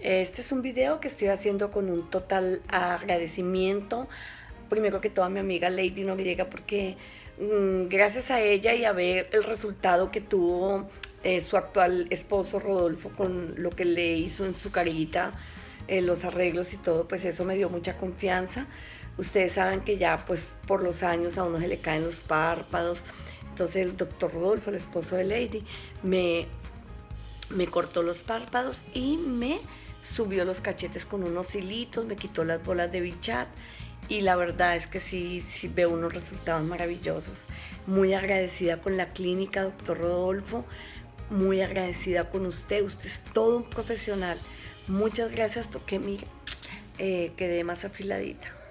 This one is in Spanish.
Este es un video que estoy haciendo con un total agradecimiento, primero que todo a mi amiga Lady Noriega, porque mm, gracias a ella y a ver el resultado que tuvo eh, su actual esposo Rodolfo con lo que le hizo en su carita, eh, los arreglos y todo, pues eso me dio mucha confianza. Ustedes saben que ya pues por los años a uno se le caen los párpados, entonces el doctor Rodolfo, el esposo de Lady, me, me cortó los párpados y me subió los cachetes con unos hilitos, me quitó las bolas de bichat y la verdad es que sí, sí veo unos resultados maravillosos. Muy agradecida con la clínica, doctor Rodolfo, muy agradecida con usted, usted es todo un profesional. Muchas gracias porque mire, eh, quedé más afiladita.